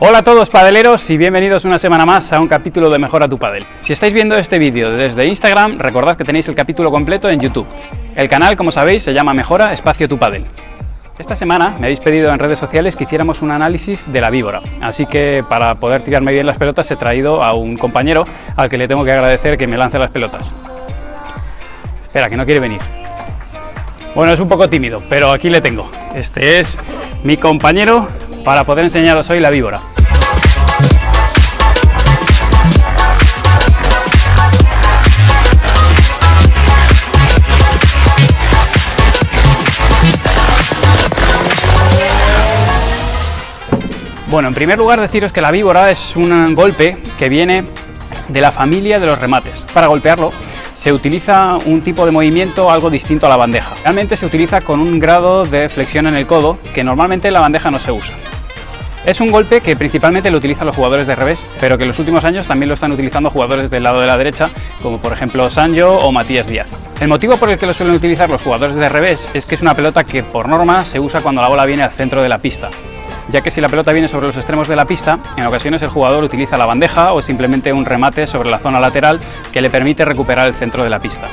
Hola a todos padeleros y bienvenidos una semana más a un capítulo de Mejora tu Padel. Si estáis viendo este vídeo desde Instagram, recordad que tenéis el capítulo completo en YouTube. El canal, como sabéis, se llama Mejora Espacio tu Padel. Esta semana me habéis pedido en redes sociales que hiciéramos un análisis de la víbora, así que para poder tirarme bien las pelotas he traído a un compañero al que le tengo que agradecer que me lance las pelotas. Espera, que no quiere venir. Bueno, es un poco tímido, pero aquí le tengo. Este es mi compañero para poder enseñaros hoy la víbora. Bueno, en primer lugar deciros que la víbora es un golpe que viene de la familia de los remates. Para golpearlo se utiliza un tipo de movimiento algo distinto a la bandeja. Realmente se utiliza con un grado de flexión en el codo que normalmente en la bandeja no se usa. Es un golpe que principalmente lo utilizan los jugadores de revés, pero que en los últimos años también lo están utilizando jugadores del lado de la derecha, como por ejemplo Sancho o Matías Díaz. El motivo por el que lo suelen utilizar los jugadores de revés es que es una pelota que por norma se usa cuando la bola viene al centro de la pista ya que si la pelota viene sobre los extremos de la pista, en ocasiones el jugador utiliza la bandeja o simplemente un remate sobre la zona lateral que le permite recuperar el centro de la pista.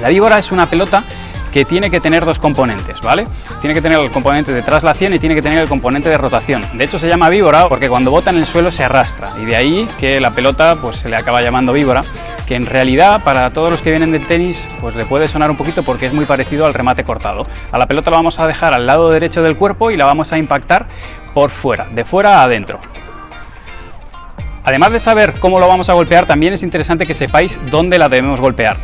La víbora es una pelota que tiene que tener dos componentes, ¿vale? Tiene que tener el componente de traslación y tiene que tener el componente de rotación. De hecho se llama víbora porque cuando bota en el suelo se arrastra y de ahí que la pelota pues se le acaba llamando víbora, que en realidad para todos los que vienen del tenis pues le puede sonar un poquito porque es muy parecido al remate cortado. A la pelota la vamos a dejar al lado derecho del cuerpo y la vamos a impactar por fuera, de fuera a adentro. Además de saber cómo lo vamos a golpear, también es interesante que sepáis dónde la debemos golpear.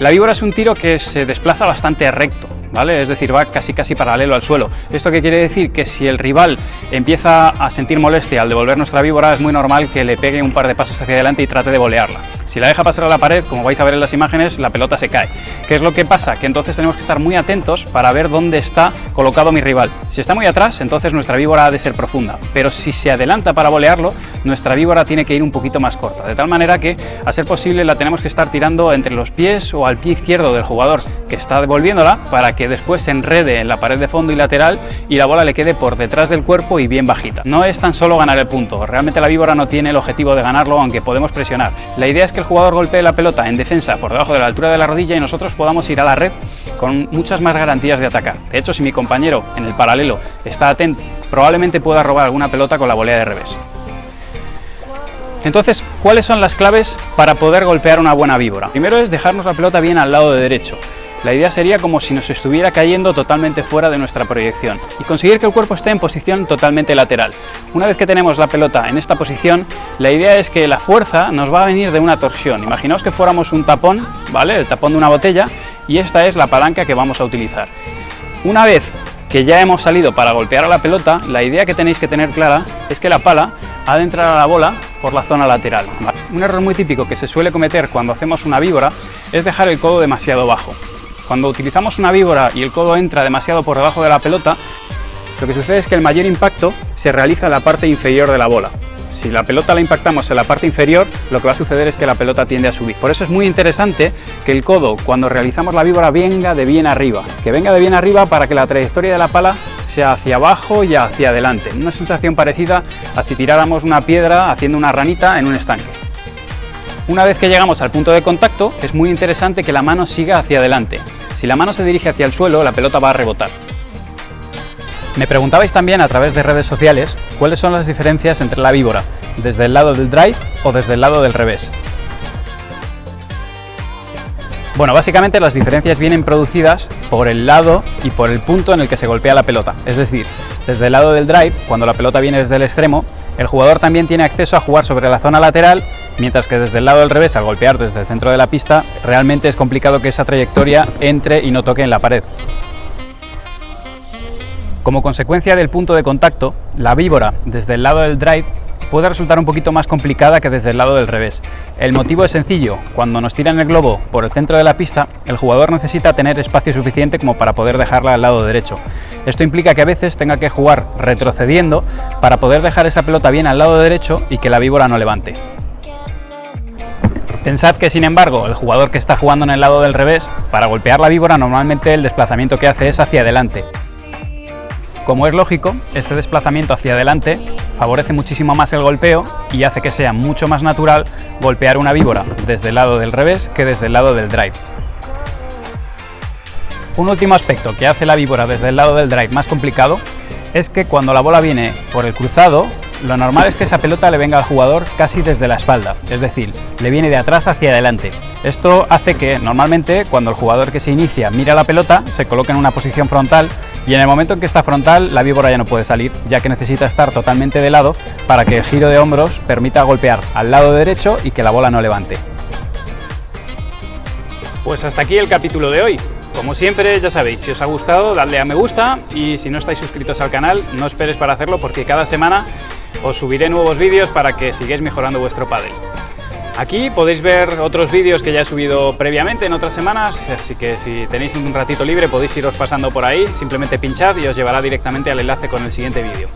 La víbora es un tiro que se desplaza bastante recto, ¿vale? Es decir, va casi casi paralelo al suelo. ¿Esto qué quiere decir? Que si el rival empieza a sentir molestia al devolver nuestra víbora, es muy normal que le pegue un par de pasos hacia adelante y trate de volearla. Si la deja pasar a la pared, como vais a ver en las imágenes, la pelota se cae. ¿Qué es lo que pasa? Que entonces tenemos que estar muy atentos para ver dónde está colocado mi rival. Si está muy atrás, entonces nuestra víbora ha de ser profunda, pero si se adelanta para volearlo, nuestra víbora tiene que ir un poquito más corta, de tal manera que, a ser posible, la tenemos que estar tirando entre los pies o al pie izquierdo del jugador que está devolviéndola para que después se enrede en la pared de fondo y lateral y la bola le quede por detrás del cuerpo y bien bajita. No es tan solo ganar el punto, realmente la víbora no tiene el objetivo de ganarlo, aunque podemos presionar. La idea es que el jugador golpee la pelota en defensa por debajo de la altura de la rodilla y nosotros podamos ir a la red con muchas más garantías de atacar. De hecho, si mi compañero en el paralelo está atento, probablemente pueda robar alguna pelota con la volea de revés. Entonces, ¿cuáles son las claves para poder golpear una buena víbora? Primero es dejarnos la pelota bien al lado de derecho. La idea sería como si nos estuviera cayendo totalmente fuera de nuestra proyección y conseguir que el cuerpo esté en posición totalmente lateral. Una vez que tenemos la pelota en esta posición, la idea es que la fuerza nos va a venir de una torsión. Imaginaos que fuéramos un tapón, ¿vale? El tapón de una botella y esta es la palanca que vamos a utilizar. Una vez que ya hemos salido para golpear a la pelota, la idea que tenéis que tener clara es que la pala ha de entrar a la bola por la zona lateral. Un error muy típico que se suele cometer cuando hacemos una víbora es dejar el codo demasiado bajo. Cuando utilizamos una víbora y el codo entra demasiado por debajo de la pelota, lo que sucede es que el mayor impacto se realiza en la parte inferior de la bola. Si la pelota la impactamos en la parte inferior, lo que va a suceder es que la pelota tiende a subir. Por eso es muy interesante que el codo, cuando realizamos la víbora, venga de bien arriba. Que venga de bien arriba para que la trayectoria de la pala sea hacia abajo y hacia adelante. Una sensación parecida a si tiráramos una piedra haciendo una ranita en un estanque. Una vez que llegamos al punto de contacto, es muy interesante que la mano siga hacia adelante. Si la mano se dirige hacia el suelo, la pelota va a rebotar. Me preguntabais también a través de redes sociales cuáles son las diferencias entre la víbora, desde el lado del drive o desde el lado del revés. Bueno, básicamente las diferencias vienen producidas por el lado y por el punto en el que se golpea la pelota. Es decir, desde el lado del drive, cuando la pelota viene desde el extremo, el jugador también tiene acceso a jugar sobre la zona lateral, mientras que desde el lado del revés, al golpear desde el centro de la pista, realmente es complicado que esa trayectoria entre y no toque en la pared. Como consecuencia del punto de contacto, la víbora desde el lado del drive puede resultar un poquito más complicada que desde el lado del revés. El motivo es sencillo, cuando nos tiran el globo por el centro de la pista, el jugador necesita tener espacio suficiente como para poder dejarla al lado derecho. Esto implica que a veces tenga que jugar retrocediendo para poder dejar esa pelota bien al lado derecho y que la víbora no levante. Pensad que sin embargo el jugador que está jugando en el lado del revés, para golpear la víbora normalmente el desplazamiento que hace es hacia adelante. Como es lógico, este desplazamiento hacia adelante favorece muchísimo más el golpeo y hace que sea mucho más natural golpear una víbora desde el lado del revés que desde el lado del drive. Un último aspecto que hace la víbora desde el lado del drive más complicado es que cuando la bola viene por el cruzado, lo normal es que esa pelota le venga al jugador casi desde la espalda, es decir, le viene de atrás hacia adelante. Esto hace que normalmente cuando el jugador que se inicia mira la pelota, se coloque en una posición frontal y en el momento en que está frontal la víbora ya no puede salir, ya que necesita estar totalmente de lado para que el giro de hombros permita golpear al lado derecho y que la bola no levante. Pues hasta aquí el capítulo de hoy. Como siempre, ya sabéis, si os ha gustado, dadle a me gusta y si no estáis suscritos al canal, no esperes para hacerlo porque cada semana os subiré nuevos vídeos para que sigáis mejorando vuestro pádel. Aquí podéis ver otros vídeos que ya he subido previamente en otras semanas, así que si tenéis un ratito libre podéis iros pasando por ahí, simplemente pinchad y os llevará directamente al enlace con el siguiente vídeo.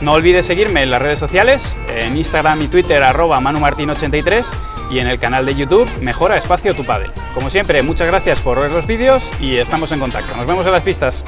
No olvides seguirme en las redes sociales, en Instagram y Twitter arroba manumartin83 y en el canal de YouTube Mejora Espacio Tu Padel. Como siempre, muchas gracias por ver los vídeos y estamos en contacto. Nos vemos en las pistas.